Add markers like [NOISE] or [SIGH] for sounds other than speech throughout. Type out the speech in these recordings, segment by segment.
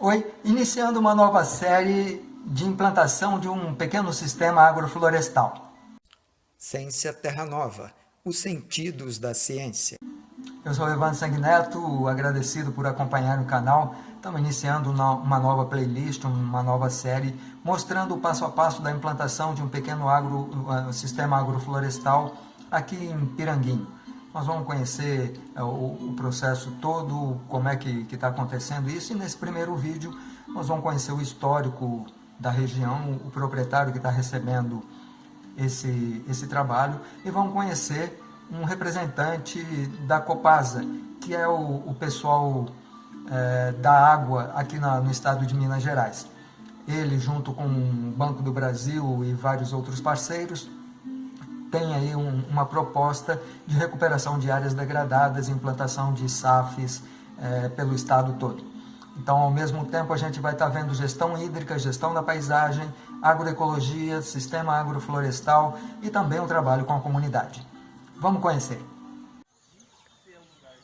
Oi, iniciando uma nova série de implantação de um pequeno sistema agroflorestal. Ciência Terra Nova, os sentidos da ciência. Eu sou Evandro Sanguineto, agradecido por acompanhar o canal. Estamos iniciando uma nova playlist, uma nova série, mostrando o passo a passo da implantação de um pequeno agro, uh, sistema agroflorestal aqui em Piranguinho. Nós vamos conhecer é, o, o processo todo, como é que está acontecendo isso, e nesse primeiro vídeo nós vamos conhecer o histórico da região, o proprietário que está recebendo esse, esse trabalho, e vamos conhecer um representante da Copasa, que é o, o pessoal é, da água aqui na, no estado de Minas Gerais. Ele, junto com o Banco do Brasil e vários outros parceiros, tem aí um, uma proposta de recuperação de áreas degradadas, implantação de SAFs é, pelo estado todo. Então, ao mesmo tempo, a gente vai estar vendo gestão hídrica, gestão da paisagem, agroecologia, sistema agroflorestal e também o trabalho com a comunidade. Vamos conhecer.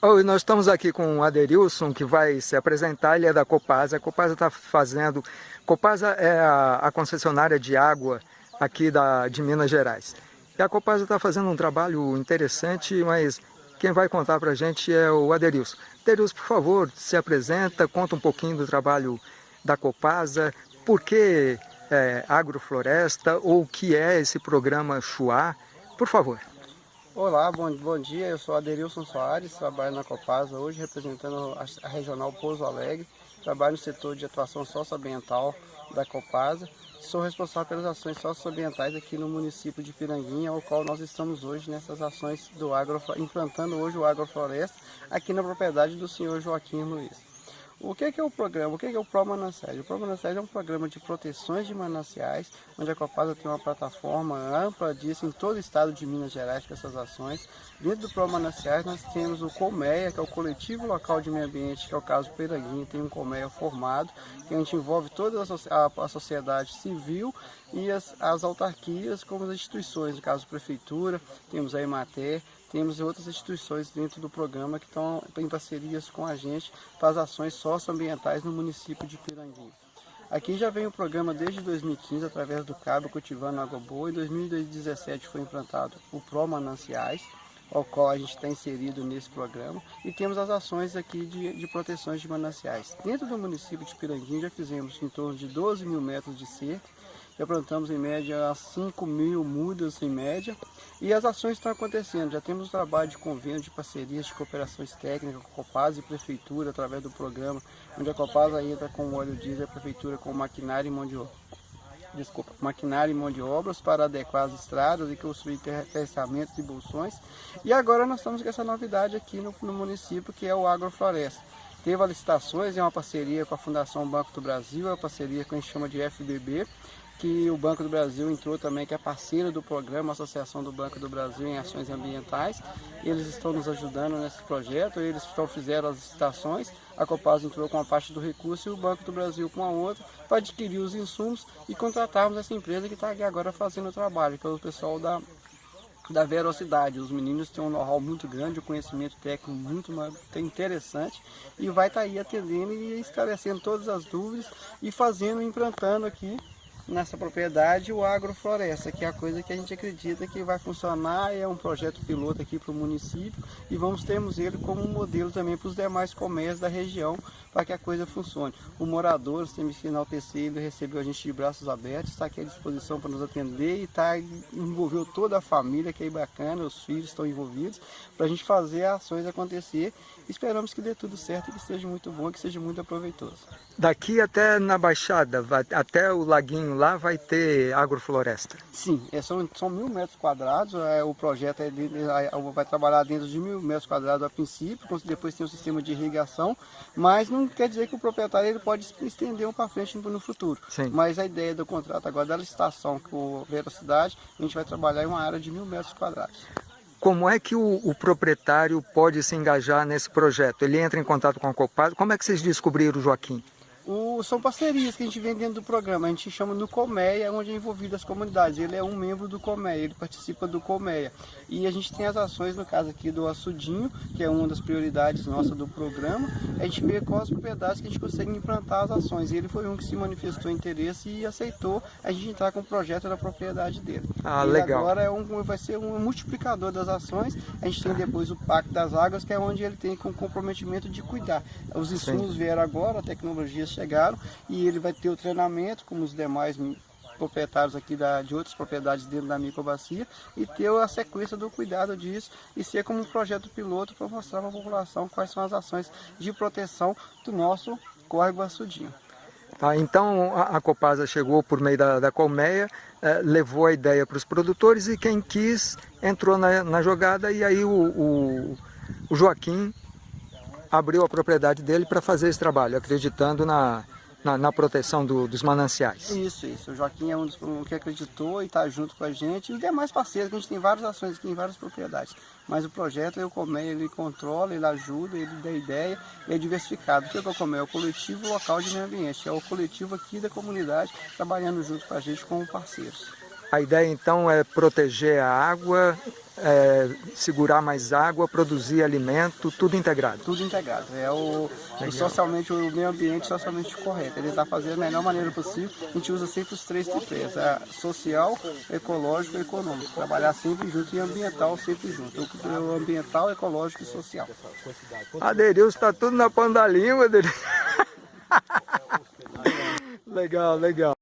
Oi, nós estamos aqui com o Aderilson, que vai se apresentar, ele é da Copasa. A Copasa está fazendo... Copasa é a, a concessionária de água aqui da, de Minas Gerais. E a Copasa está fazendo um trabalho interessante, mas quem vai contar para a gente é o Aderilson. Aderilson, por favor, se apresenta, conta um pouquinho do trabalho da Copasa, por que é, agrofloresta ou o que é esse programa Chuá, por favor. Olá, bom, bom dia, eu sou Aderilson Soares, trabalho na Copasa hoje representando a, Regional Pouso Alegre, trabalho no setor de atuação socioambiental da Copasa sou responsável pelas ações socioambientais aqui no município de Piranguinha, ao qual nós estamos hoje nessas ações do agro, implantando hoje o agrofloresta aqui na propriedade do senhor Joaquim Luiz. O que é, que é o programa? O que é, que é o Pro Mananciais? O Pro Mananciais é um programa de proteções de mananciais, onde a Copasa tem uma plataforma ampla disso em todo o estado de Minas Gerais com essas ações. Dentro do Pro Mananciais nós temos o Colmeia, que é o Coletivo Local de Meio Ambiente, que é o caso Peranguinho, tem um Colmeia formado, que a gente envolve toda a sociedade civil e as, as autarquias, como as instituições, no caso Prefeitura, temos a Emater, temos outras instituições dentro do programa que estão em parcerias com a gente para as ações socioambientais no município de Piranguinho. Aqui já vem o programa desde 2015, através do Cabo Cultivando Água Boa. Em 2017 foi implantado o Pro Mananciais, ao qual a gente está inserido nesse programa. E temos as ações aqui de, de proteções de mananciais. Dentro do município de Piranguinho já fizemos em torno de 12 mil metros de cerca já plantamos em média 5 mil mudas em média e as ações estão acontecendo. Já temos trabalho de convênio, de parcerias, de cooperações técnicas com a Copasa e Prefeitura através do programa, onde a Copasa entra com o óleo diesel e a Prefeitura com maquinário e mão de obra. Desculpa, maquinário e mão de obras para adequar as estradas e construir terçamentos e bolsões. E agora nós estamos com essa novidade aqui no, no município que é o Agrofloresta. Teve as licitações, é uma parceria com a Fundação Banco do Brasil, é uma parceria que a gente chama de FBB, que o Banco do Brasil entrou também, que é parceiro do programa, Associação do Banco do Brasil em Ações Ambientais. Eles estão nos ajudando nesse projeto, eles estão, fizeram as licitações, a Copaz entrou com uma parte do recurso e o Banco do Brasil com a outra, para adquirir os insumos e contratarmos essa empresa que está aqui agora fazendo o trabalho, que é o pessoal da, da velocidade. Os meninos têm um know-how muito grande, um conhecimento técnico muito interessante e vai estar tá aí atendendo e esclarecendo todas as dúvidas e fazendo, implantando aqui nessa propriedade o agrofloresta, que é a coisa que a gente acredita que vai funcionar, é um projeto piloto aqui para o município e vamos termos ele como modelo também para os demais comércios da região, para que a coisa funcione. O morador, temos que recebeu a gente de braços abertos, está aqui à disposição para nos atender e tá, envolveu toda a família, que é bacana, os filhos estão envolvidos, para a gente fazer ações acontecer. Esperamos que dê tudo certo e que seja muito bom, que seja muito aproveitoso. Daqui até na Baixada, até o laguinho lá vai ter agrofloresta? Sim, é, são, são mil metros quadrados, é, o projeto é, é, vai trabalhar dentro de mil metros quadrados a princípio, depois tem um sistema de irrigação, mas não quer dizer que o proprietário ele pode estender um para frente no futuro. Sim. Mas a ideia do contrato agora da licitação com o Velocidade, a gente vai trabalhar em uma área de mil metros quadrados. Como é que o, o, proprietário pode se engajar nesse projeto? Ele entra em contato com a Copasa? Como é que vocês descobriram o Joaquim? O, são parcerias que a gente vem dentro do programa, a gente chama no Colmeia, onde é envolvido as comunidades. Ele é um membro do Colmeia, ele participa do Colmeia. E a gente tem as ações, no caso aqui do Açudinho, que é uma das prioridades nossas do programa, a gente vê quais propriedades que a gente consegue implantar as ações. E ele foi um que se manifestou interesse e aceitou a gente entrar com o projeto da propriedade dele. Ah, ele legal. agora é um, vai ser um multiplicador das ações. A gente tem depois o Pacto das Águas, que é onde ele tem com comprometimento de cuidar. Os insumos Sim. vieram agora, a tecnologia chegaram e ele vai ter o treinamento, como os demais proprietários aqui da, de outras propriedades dentro da microbacia e ter a sequência do cuidado disso e ser como um projeto piloto para mostrar para a população quais são as ações de proteção do nosso córrego açudinho. Tá, então a, a Copasa chegou por meio da, da colmeia, eh, levou a ideia para os produtores e quem quis entrou na, na jogada e aí o, o, o Joaquim abriu a propriedade dele para fazer esse trabalho, acreditando na, na, na proteção do, dos mananciais. Isso, isso. O Joaquim é um dos que acreditou e está junto com a gente. E os demais parceiros, que a gente tem várias ações aqui em várias propriedades. Mas o projeto, o Comé, ele controla, ele ajuda, ele dá ideia e é diversificado. O que é o Comé? É o coletivo local de meio ambiente. É o coletivo aqui da comunidade, trabalhando junto com a gente como parceiros. A ideia então é proteger a água, é, segurar mais água, produzir alimento, tudo integrado. Tudo integrado. É o, o socialmente, o meio ambiente socialmente correto. Ele está fazendo da melhor maneira possível. A gente usa sempre os três tripés, é social, ecológico e econômico. Trabalhar sempre junto e ambiental sempre junto. O ambiental, ecológico e social. Aderilson está tudo na ponta da língua, Aderilson. [LAUGHS] legal, legal.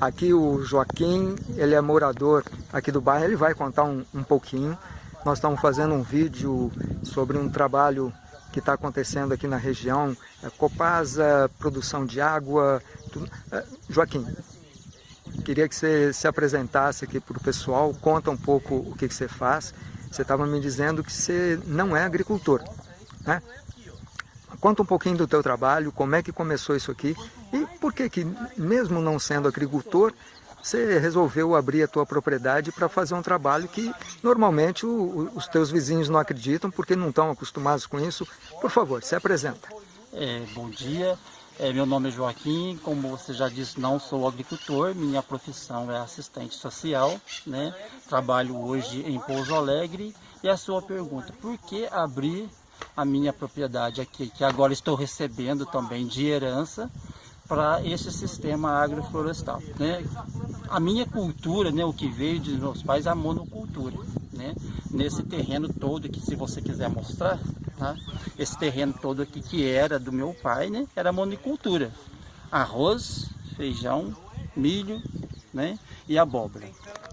Aqui o Joaquim, ele é morador aqui do bairro, ele vai contar um, um pouquinho. Nós estamos fazendo um vídeo sobre um trabalho que está acontecendo aqui na região, é Copasa, produção de água. É, Joaquim, queria que você se apresentasse aqui para o pessoal, conta um pouco o que, que você faz. Você estava me dizendo que você não é agricultor, né? Conta um pouquinho do teu trabalho, como é que começou isso aqui e por que que, mesmo não sendo agricultor, você resolveu abrir a tua propriedade para fazer um trabalho que normalmente o, os teus vizinhos não acreditam porque não estão acostumados com isso. Por favor, se apresenta. É, bom dia, é, meu nome é Joaquim, como você já disse, não sou agricultor, minha profissão é assistente social, né? trabalho hoje em Pouso Alegre. E a sua pergunta, por que abrir a minha propriedade aqui, que agora estou recebendo também de herança para esse sistema agroflorestal. Né? A minha cultura, né, o que veio de meus pais, é a monocultura. Né? Nesse terreno todo que se você quiser mostrar, tá? esse terreno todo aqui que era do meu pai, né, era monocultura. Arroz, feijão, milho né, e abóbora.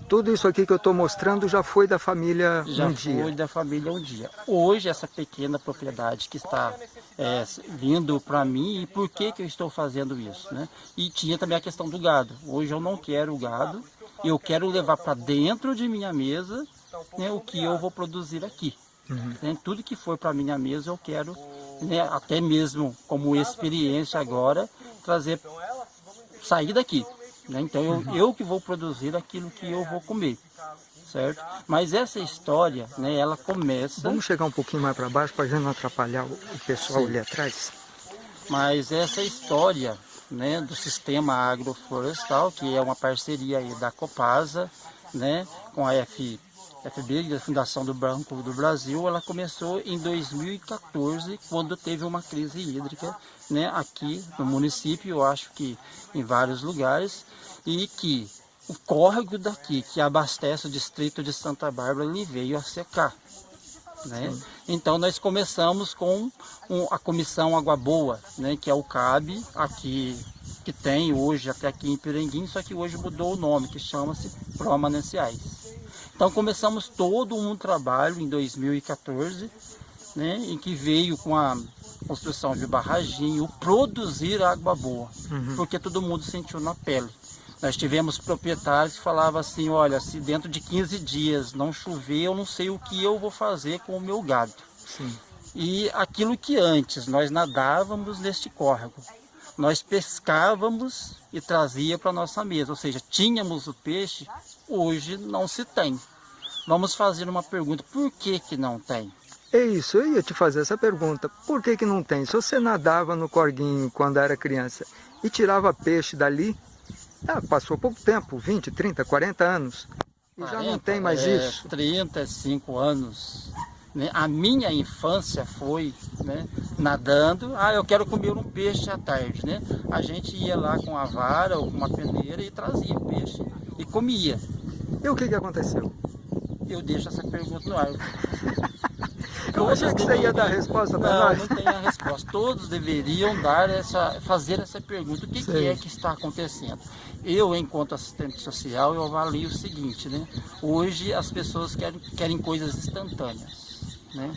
Tudo isso aqui que eu estou mostrando já foi da família já um dia? Já foi da família um dia. Hoje, essa pequena propriedade que está é, vindo para mim, e por que, que eu estou fazendo isso? Né? E tinha também a questão do gado. Hoje eu não quero o gado, eu quero levar para dentro de minha mesa né, o que eu vou produzir aqui. Uhum. Né? Tudo que for para minha mesa eu quero, né, até mesmo como experiência agora, trazer, sair daqui. Né? Então eu, eu que vou produzir aquilo que eu vou comer, certo? Mas essa história, né, ela começa... Vamos chegar um pouquinho mais para baixo para a gente não atrapalhar o pessoal Sim. ali atrás? Mas essa história né, do sistema agroflorestal, que é uma parceria aí da Copasa, né, com a F, FB, a Fundação do Banco do Brasil, ela começou em 2014, quando teve uma crise hídrica né, aqui no município, eu acho que em vários lugares, e que o córrego daqui, que abastece o distrito de Santa Bárbara, ele veio a secar. Né? Então nós começamos com um, a comissão Água Boa, né, que é o CAB, aqui, que tem hoje até aqui em Piranguim, só que hoje mudou o nome, que chama-se Pro Mananciais. Então começamos todo um trabalho em 2014, né, em que veio com a construção de barraginho, produzir água boa, uhum. porque todo mundo sentiu na pele. Nós tivemos proprietários que falavam assim, olha, se dentro de 15 dias não chover, eu não sei o que eu vou fazer com o meu gado. Sim. E aquilo que antes nós nadávamos neste córrego, nós pescávamos e trazia para nossa mesa, ou seja, tínhamos o peixe, hoje não se tem. Vamos fazer uma pergunta, por que que não tem? É isso, eu ia te fazer essa pergunta. Por que que não tem? Se você nadava no corguinho quando era criança e tirava peixe dali, ah, passou pouco tempo, 20, 30, 40 anos, e 40, já não tem mais é, isso. 35 anos. Né? A minha infância foi né, nadando, ah, eu quero comer um peixe à tarde, né? A gente ia lá com a vara ou com uma peneira e trazia o peixe e comia. E o que, que aconteceu? Eu deixo essa pergunta no ar. [LAUGHS] Eu achei que você ia dar a resposta para nós. Não, não tem a resposta. Todos deveriam dar essa, fazer essa pergunta. O que, que, é que está acontecendo? Eu, enquanto assistente social, eu avalio o seguinte, né? Hoje as pessoas querem, querem coisas instantâneas, né?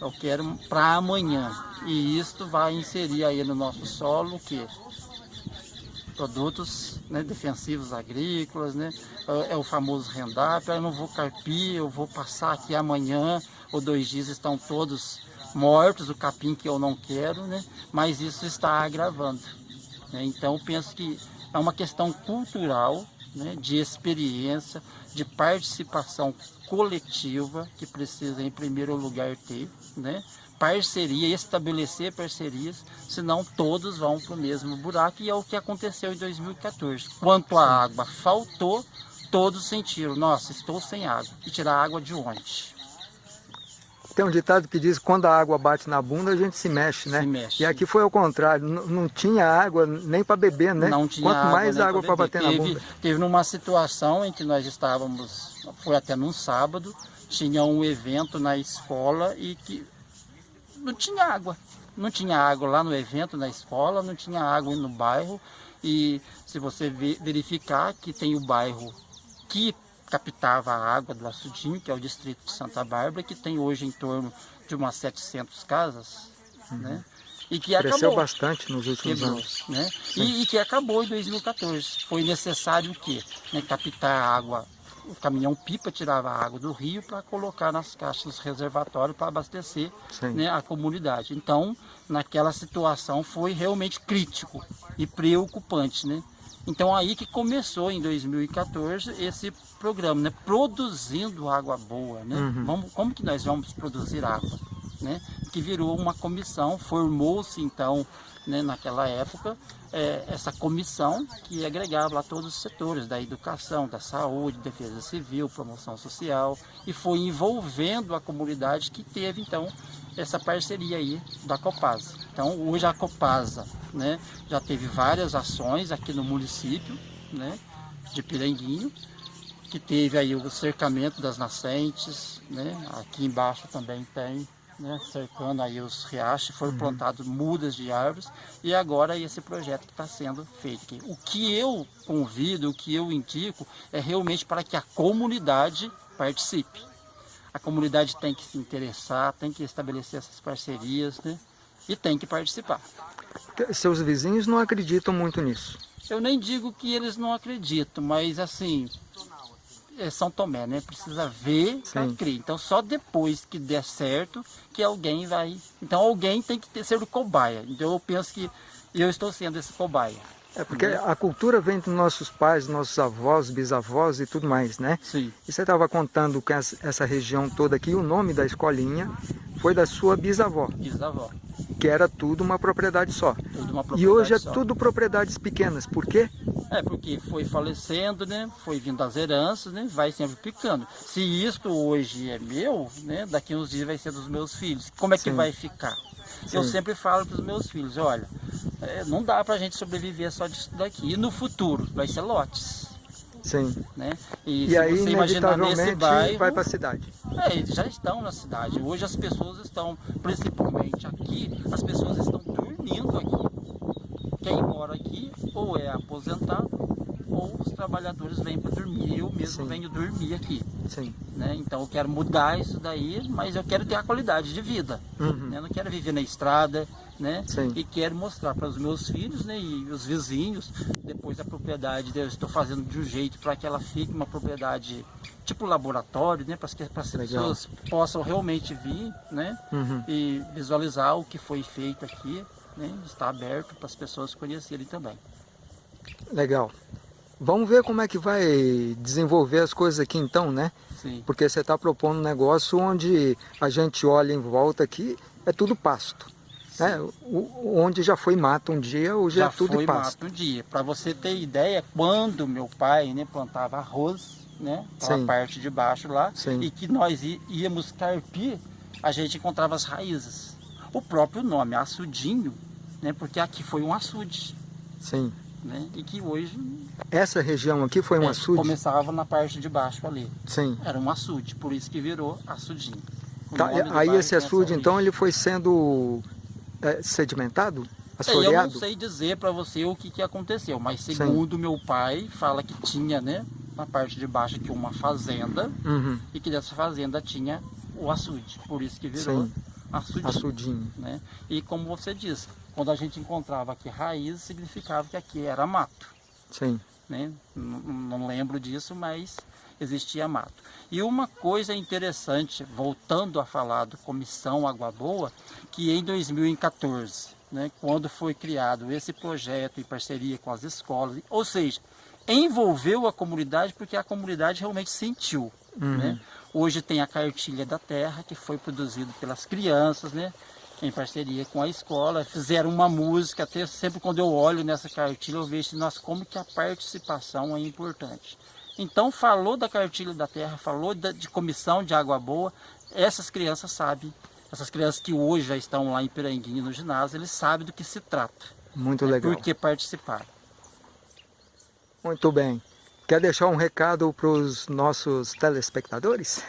Eu quero para amanhã. E isto vai inserir aí no nosso solo o quê? Produtos né, defensivos agrícolas, né? É, o famoso rendápio, eu não vou carpir, eu vou passar aqui amanhã ou dois dias estão todos mortos, o capim que eu não quero, né? Mas isso está agravando. Né? Então penso que é uma questão cultural, né, de experiência, de participação coletiva que precisa em primeiro lugar ter, né? parceria, estabelecer parcerias, senão todos vão para o mesmo buraco e é o que aconteceu em 2014. Quanto a água faltou, todos sentiram, nossa, estou sem água. E tirar água de onde? Tem um ditado que diz que quando a água bate na bunda, a gente se mexe, né? Se mexe. E aqui foi ao contrário, não, não tinha água nem para beber, né? Não tinha Quanto água, mais água para bater teve, na bunda. Teve numa situação em que nós estávamos, foi até num sábado, tinha um evento na escola e que não tinha água. Não tinha água lá no evento, na escola, não tinha água no bairro. E se você verificar que tem o bairro que captava a água do Açudinho, que é o distrito de Santa Bárbara, que tem hoje em torno de umas 700 casas, uhum. né? E que Cresceu acabou. bastante nos últimos Quebrou, anos. Né? E, e, que acabou em 2014. Foi necessário o quê? Né, captar a água, o caminhão pipa tirava a água do rio para colocar nas caixas reservatórios para abastecer né, a comunidade. Então, naquela situação foi realmente crítico e preocupante, né? Então aí que começou em 2014 esse programa, né? Produzindo água boa, né? Uhum. Vamos, como que nós vamos produzir água? Né? Que virou uma comissão, formou-se então, né, naquela época, é, essa comissão que agregava lá todos os setores da educação, da saúde, defesa civil, promoção social e foi envolvendo a comunidade que teve então essa parceria aí da Copasa. Então hoje a Copasa né, já teve várias ações aqui no município né, de Piranguinho, que teve aí o cercamento das nascentes, né, aqui embaixo também tem, né, cercando aí os riachos, foram uhum. plantados mudas de árvores e agora esse projeto que está sendo feito. O que eu convido, o que eu indico é realmente para que a comunidade participe. A comunidade tem que se interessar, tem que estabelecer essas parcerias né, e tem que participar. Seus vizinhos não acreditam muito nisso? Eu nem digo que eles não acreditam, mas assim, é São Tomé, né? Precisa ver para crer. Então só depois que der certo que alguém vai. Então alguém tem que ter, ser o cobaia. Então eu penso que eu estou sendo esse cobaia. É porque a cultura vem dos nossos pais, nossos avós, bisavós e tudo mais, né? Sim. E você estava contando que essa região toda aqui, o nome da escolinha foi da sua bisavó. Bisavó. Que era tudo uma propriedade só. Tudo uma propriedade e hoje é só. tudo propriedades pequenas. Por quê? É, porque foi falecendo, né? Foi vindo as heranças, né? Vai sempre picando. Se isto hoje é meu, né? Daqui uns dias vai ser dos meus filhos. Como é que Sim. vai ficar? Sim. Eu sempre falo para os meus filhos, olha, é, não dá para a gente sobreviver só disso daqui. E no futuro vai ser lotes. Sim. Né? E, e aí, inevitavelmente, bairro, vai para a cidade. É, eles já estão na cidade. Hoje as pessoas estão, principalmente aqui, as pessoas estão dormindo aqui. Quem mora aqui ou é aposentado ou os trabalhadores vêm para dormir. Eu mesmo Sim. venho dormir aqui. Sim. Né? Então eu quero mudar isso daí, mas eu quero ter a qualidade de vida. Uhum. Né? Eu não quero viver na estrada, né? Sim. E quero mostrar para os meus filhos né? e os vizinhos, depois a propriedade, eu estou fazendo de um jeito para que ela fique uma propriedade tipo laboratório, né? Para que as pessoas possam realmente vir né? Uhum. e visualizar o que foi feito aqui. Né? Está aberto para as pessoas conhecerem também. Legal. Vamos ver como é que vai desenvolver as coisas aqui então, né? Sim. Porque você está propondo um negócio onde a gente olha em volta aqui, é tudo pasto. Né? O, onde já foi mato um dia, hoje já é tudo foi pasto. mato um dia. Para você ter ideia, quando meu pai né, plantava arroz, né, a parte de baixo lá, Sim. e que nós íamos carpir, a gente encontrava as raízes. O próprio nome, açudinho, né, porque aqui foi um açude. Sim. Né, e que hoje... Essa região aqui foi um é, açude? Começava na parte de baixo ali. Sim. Era um açude, por isso que virou açudinho. Tá, aí esse açude, então, ele foi sendo é, sedimentado? Assoreado? Eu não sei dizer para você o que, que aconteceu, mas segundo Sim. meu pai, fala que tinha, né, na parte de baixo aqui uma fazenda, uhum. e que dessa fazenda tinha o açude, por isso que virou Sim. açudinho. açudinho. Né? E como você disse, quando a gente encontrava aqui raiz, significava que aqui era mato. Sim. Né? Não, não lembro disso, mas existia mato. E uma coisa interessante, voltando a falar do Comissão Água Boa, que em 2014, né, quando foi criado esse projeto em parceria com as escolas, ou seja, envolveu a comunidade porque a comunidade realmente sentiu. Uhum. Né? Hoje tem a cartilha da terra que foi produzido pelas crianças, né? em parceria com a escola, fizeram uma música, até sempre quando eu olho nessa cartilha eu vejo nossa, como que a participação é importante. Então falou da cartilha da terra, falou de comissão de água boa, essas crianças sabem, essas crianças que hoje já estão lá em Piranguinho no ginásio, eles sabem do que se trata. Muito legal. Porque participaram. Muito bem. Quer deixar um recado para os nossos telespectadores?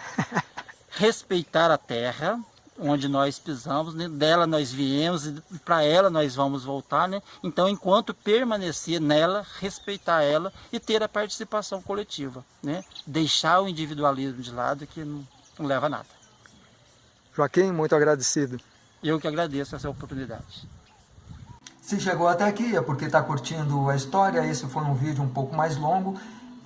[LAUGHS] Respeitar a terra, onde nós pisamos, né? dela nós viemos e para ela nós vamos voltar, né? Então, enquanto permanecer nela, respeitar ela e ter a participação coletiva, né? Deixar o individualismo de lado que não, não leva a nada. Joaquim, muito agradecido. Eu que agradeço essa oportunidade. Se chegou até aqui é porque está curtindo a história, esse foi um vídeo um pouco mais longo.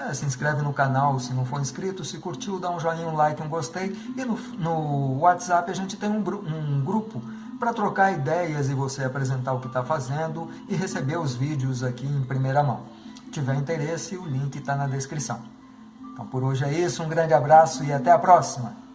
É, se inscreve no canal se não for inscrito, se curtiu, dá um joinha, um like, um gostei. E no, no WhatsApp a gente tem um, um grupo para trocar ideias e você apresentar o que está fazendo e receber os vídeos aqui em primeira mão. Se tiver interesse, o link está na descrição. Então por hoje é isso, um grande abraço e até a próxima!